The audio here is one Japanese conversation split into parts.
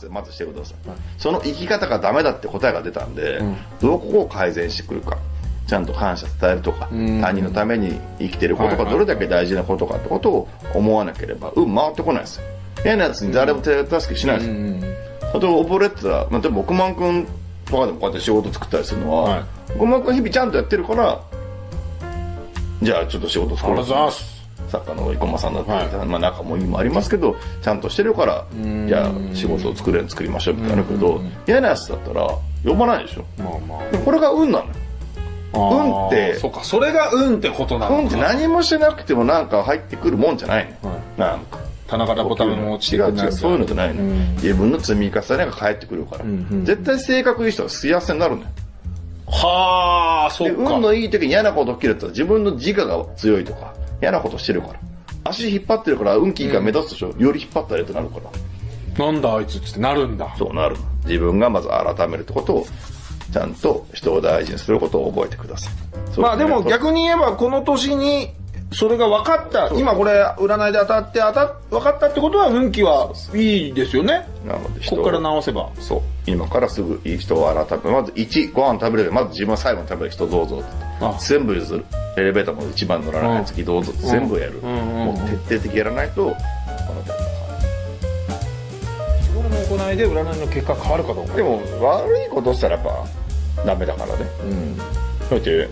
スでまずしてください。その生き方がダメだって答えが出たんで、うんどこを改善してくるか。ちゃんと感謝伝えるとか、うん他人のために生きてることはいはいがどれだけ大事なことかってことを思わなければ、運回ってこないですよ。嫌なやつに誰も手助けしないですよ。うん例えば溺れてたら、まあ、例えば億万くんとかでもこうやって仕事作ったりするのは、はい億万くん日々ちゃんとやってるから、じゃあちょっと仕事作ろうありがとうございます作家の生駒さんだったり、はまあ仲も意味もありますけど、ちゃんとしてるからん、じゃあ仕事を作れる作りましょうみたいなけどうん、嫌なやつだったら呼ばないでしょ。まあまあ。でこれが運なのよ。運ってそうかそれが運ってことなのか運って何もしてなくてもなんか入ってくるもんじゃないの。はい。なんか。棚からボタンも落ちて違うくる違うそういうのじゃないの、うん。自分の積み重ねが返ってくるから、んうん絶対性格いい人は幸せになるのよ。はあそでっか。運のいい時に嫌なこと起きるって自分の自我が強いとか嫌なことしてるから。足引っ張ってるから運気いいから目立つでしょ、より引っ張ったらってなるから。なんだあいつってなるんだ。そうなる。の自分がまず改めるってことをちゃんと人を大事にすることを覚えてください。まあでも逆に言えばこの年にそれが分かった。今これ占いで当たって当た分かったってことは運気はいいですよね。なのでここから直せば。そう。今からすぐいい人を改めまず1ご飯食べれる。まず自分は最後に食べる人どうぞ全部譲る。エレベーターも一番乗らない次どうぞって全部やる、もう徹底的にやらないとこの日頃の行いで占いの結果変わるかどうかでも悪いことしたらやっぱダメだからね。うん。だって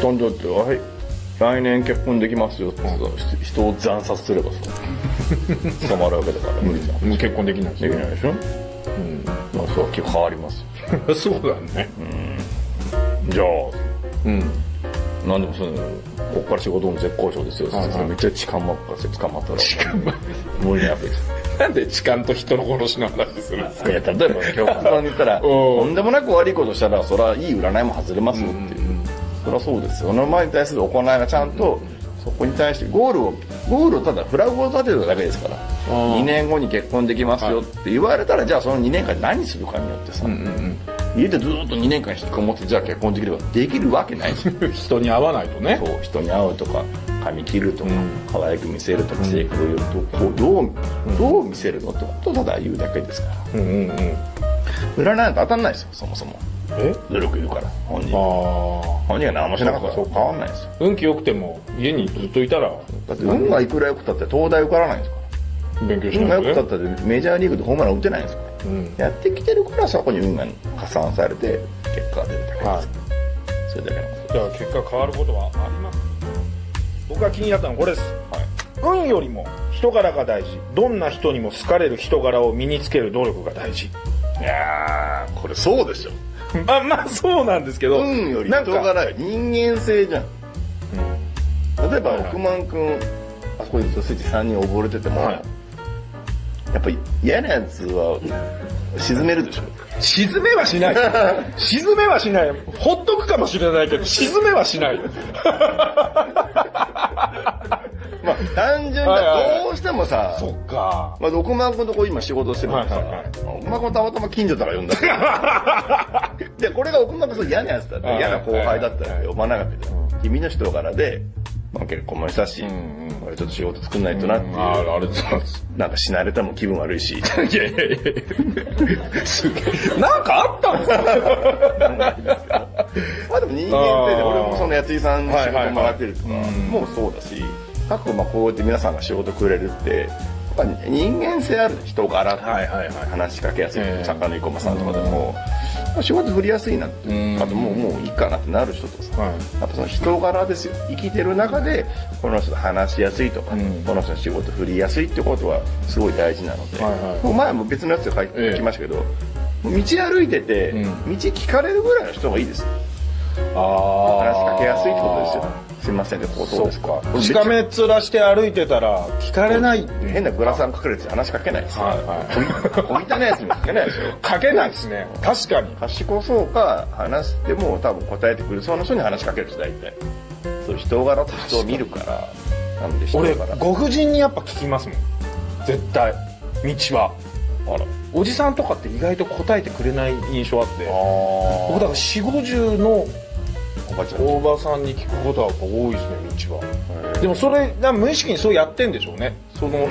どんどんってはい来年結婚できますよってさ人を惨殺すればさ 捕まるわけだから無理じゃん。もう結婚できないできないでしょ？うん。まあそう結構変わりますよ。そうだね。じゃあうん。なんでもそのこっから仕事も絶好調ですよ、はいはい。めっちゃ痴漢ばっかして捕まったら。無理なわけです。なんで痴漢と人の殺しの話するんですか？いや例えば極端に言ったらとんでもなく悪いことしたらそれはいい占いも外れますよっていう、そりゃそうですよ。その前に対する行いがちゃんとそこに対してゴールをゴールをただフラグを立てるだけですから。ー。2年後に結婚できますよって言われたらじゃあその2年間何するかによってさ、うんうん家でずっと2年間引きこもってじゃあ結婚できればできるわけない。人に会わないとね。そう人に会うとか髪切るとか、うん。可愛く見せるとか性格を言うとこうどうどう見せるのってことをただ言うだけですから。うんうんうん。占いなんて当たんないですよそもそも。え努力いるから本人。あ本人が何もしなかったらそうか。変わんないですよ。あ運気良くても家にずっといたら？だって運がいくら良くたって東大受からないんですか勉強しら運がないとね良くたってメジャーリーグでホームラン打てないんですから。うん。やってきてるからそこに運が加算されて結果が出るだけです、はい。それだけのことじゃあ結果変わることはあります。僕が気になったのはこれです、運よりも人柄が大事。どんな人にも好かれる人柄を身につける努力が大事。いやーこれそうでしょ まあまあそうなんですけど運よりなんか。人柄よ人間性じゃん。例えば億万くんあそこにスイッチ3人溺れてても、はい。やっぱり嫌なやつは沈めるでしょ。沈めはしない。沈めはしない。ほっとくかもしれないけど沈めはしないまあ単純にどうしてもさ、そっか。まあ、億万くんとこ今仕事してるからさ、はいはいはい。億万くんたまたま近所だから呼んだ でこれが億万くんそう嫌なやつだった。嫌な後輩だったら呼ばなかったけど、君の人柄で、まあ、結婚もしたし、これちょっと仕事作んないとなっていう、あああれだなんか死なれたも気分悪いし。いやいやいやすげえ。なんかあった んですかまあでも人間性で俺もその八井さんに仕事もらってるとかもうそうだし各まあこうやって皆さんが仕事くれるってやっぱ人間性ある人柄ってはいはいはい。話しかけやすい。ええ。作家の生駒さんとかでもまあ仕事振りやすいなってうんあともうもういいかなってなる人とさはい。やっぱその人柄ですよ。生きてる中でこの人と話しやすいとか、うん。この人の仕事振りやすいってことはすごい大事なので、前も別のやつで書きましたけど、道歩いてて、うん。道聞かれるぐらいの人がいいです話しかけやすいってことですよすいませんねここどうですか？しか。めっ面して歩いてたら聞かれない変なグラサン隠れてて話しかけないですよ、はい。はい小汚いやつにもかけないでしょ。かけないですね。確かに。賢そうか話しても多分答えてくれそうな人に話しかける人大体。そういう人柄と人を見るからなので人俺柄ご婦人にやっぱ聞きますもん。絶対。道はあら。おじさんとかって意外と答えてくれない印象あって。あ僕だから4 5 0のおばちゃんおばさんに聞くことは多いですね道は。でもそれ無意識にそうやってんでしょうね。その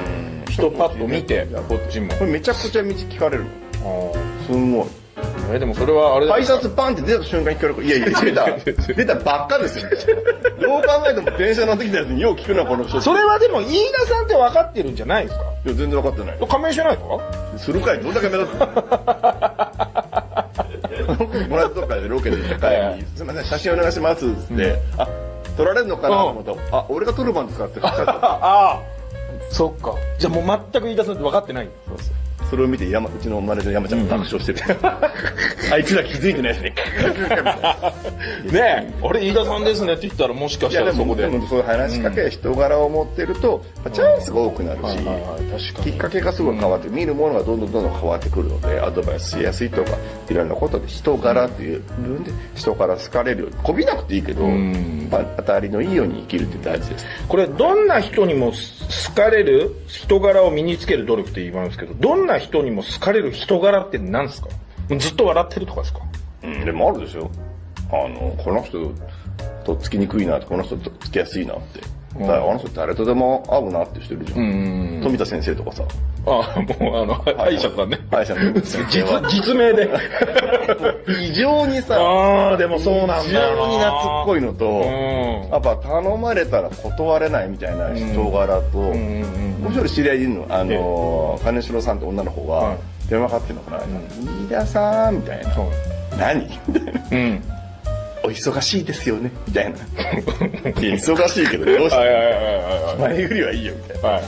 人パッと見てこっちも。これめちゃくちゃ道聞かれる。のあすんごい。ーえでもそれはあれだ改札パンって出た瞬間に聞かれるからいやいや 出た。出た。ばっかですよ。どう考えても電車乗ってきたやつによう聞くなこの人それはでも飯田さんって分かってるんじゃないですか？いや全然分かってない。仮面してないですかするかいどんだけ目立つの？もらったとかでロケで行った帰りに「すいません写真お願いします」っつって「あ撮られるのかな?」と思ったら「あ俺が撮る番ですか?」って言っちゃった ああそっか。じゃあもう全く飯田さんって分かってないそうそうそれを見て山うちのマネージャー山ちゃんが爆笑してる、あいつら気づいてないですね。ねえあれ飯田さんですねって言ったらもしかいしたらそこで。やでもそういう話しかけ、人柄を持ってると、まあチャンスが多くなるし、きっかけがすごい変わって、見るものがどんどんどんどん変わってくるのでアドバイスしやすいとかいろんなことで人柄っていう部分で人から好かれるようにこびなくていいけど、ん。まあ当たりのいいように生きるって大事です。これどんな人にも好かれる人柄を身につける努力って言いますけどどんな人にも好かれる人柄って何ですか？ずっと笑ってるとかですか？うん、でもあるでしょ。あのこの人とっつきにくいなとこの人とっつきやすいなって、だからあの人誰とでも合うなって人いるじゃん、富田先生とかさ。ああもうあの歯医者さんね。歯医者の先生は実実名で。異常にさああでもそうなんだよ非常に懐っこいのと、ん。やっぱ頼まれたら断れないみたいな人柄と、もう一人知り合いいるの、あのー、金城さんって女の子がはい。電話かかってんのかな、飯田さんみたいな、何？みたいな。うんお忙しいですよねみたいな。忙しいけど、どうしはいて前売りはいいよ、みたいな。はい。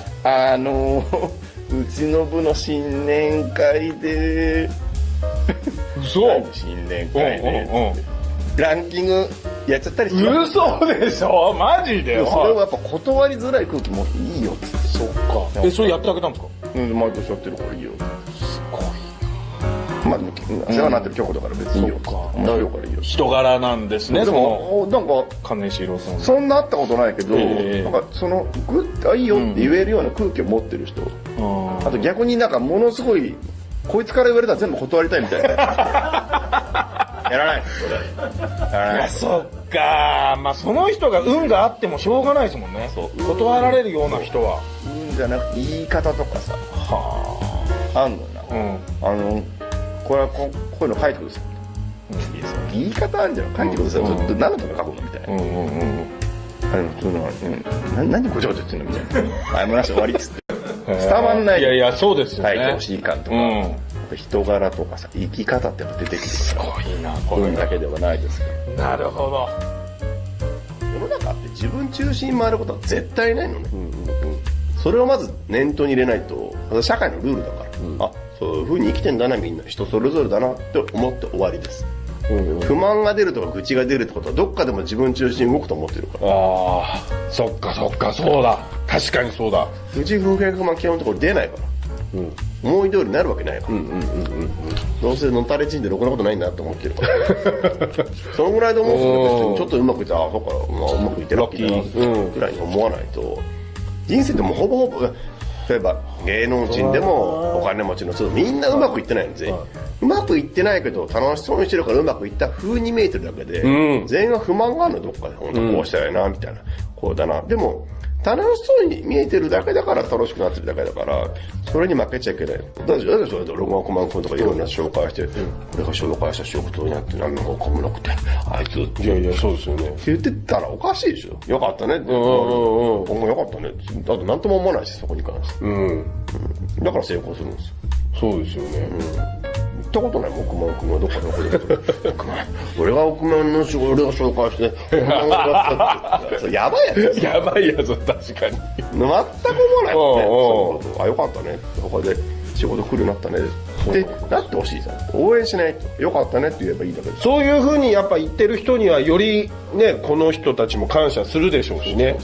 あのー、うちの部の新年会で、嘘。新年会で、うんうんランキングやっちゃったりして嘘でしょ？マジで？それはやっぱ断りづらい空気もいいよっつって。そっかえそれやってあげたんですか？うん、毎年やってるからいいよ。世話になってる曲だから別にいいよ。そっか面白いからいいよ。人柄なんですねでそのも、なんか、金四郎さんそんな会ったことないけど、ええなんかその、グッて、あ、いいよって言えるような空気を持ってる人。あと逆になんかものすごい、こいつから言われたら全部断りたいみたいな。やらないです、それ。やらないです。そっかまあその人が運があってもしょうがないですもんねそう断られるような人はうんじゃなくて言い方とかさ、はあんのよな。あうんあの、これはここういうの書いてください。いやその言い方あるんじゃん。書いてください。うんちょっと何のために書くのみたいな。うんうんうんあの、その、うん、な何ごちゃごちゃ言ってんの？みたいな。あ、もらして終わりっつって。伝わんないいやいやそうですよね書いてほしい感とか、人柄とかさ、生き方ってやっぱ出てくるすから。ごいなこ運れだけではないですから。なるほど世の中って自分中心に回ることは絶対ないのね。それをまず念頭に入れないと、社会のルールだから、あ、そういう風に生きてんだなみんな、人それぞれだなって思って終わりです。不満が出るとか愚痴が出るってことはどっかでも自分中心に動くと思ってるから。ああそっかそっかそうだ確かにそうだうち不平不満基本のところ出ないから。思い通りになるわけないから。どうせのたれちんでろくなことないんだと思ってるから。そのぐらいで思う人別にちょっとうまくいったら、あ、そっか、まあ、うまくいってラッキーな、ぐらいに思わないと、人生ってもうほぼほぼ、例えば芸能人でもお金持ちの人みんなうまくいってないんですよ。うまくいってないけど楽しそうにしてるからうまくいった風に見えてるだけで、うん。全員は不満があるのどっかで。本当こうしたらいいなみたいな、こうだな。でも楽しそうに見えてるだけだから楽しくなってるだけだからそれに負けちゃいけない。だってだってそれで俺が億万君とかいろんな紹介して、俺が紹介した仕事になって何のかもなくてあいつ。いやいやそうですよね。って言ってたらおかしいでしょ。よかったね。って、んうんうん。今後よかったね。だって何とも思わないしそこに関して。うん。だから成功するんですよ。そうですよね行ったことない億万君はどっかどこで。億万俺が億万の仕事俺が紹介して億万がやったって。やばいやつ。やばいやつ確かに。全く思わないもんねそういうこと。あよかったね。他で仕事来るようになったね。ってなってほしいさ応援しないと。よかったねって言えばいいだけでそういうふうにやっぱ言ってる人にはよりねこの人たちも感謝するでしょうしね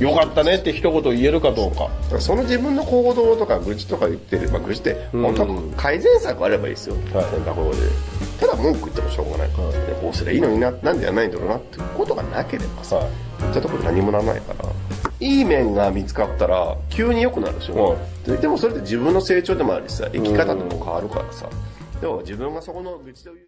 よかったねって一言言えるかどうか。その自分の行動とか愚痴とか言ってる、まあ、愚痴って本当は改善策あればいいですよ、選択法で。ただ文句言ってもしょうがない、でこうすりゃいいのにななんでやらないんだろうなってことがなければさ、言ったところで何もならないから。いい面が見つかったら急に良くなるでしょ、ででもそれって自分の成長でもあるしさ生き方でも変わるからさ、でも自分がそこの愚痴を言う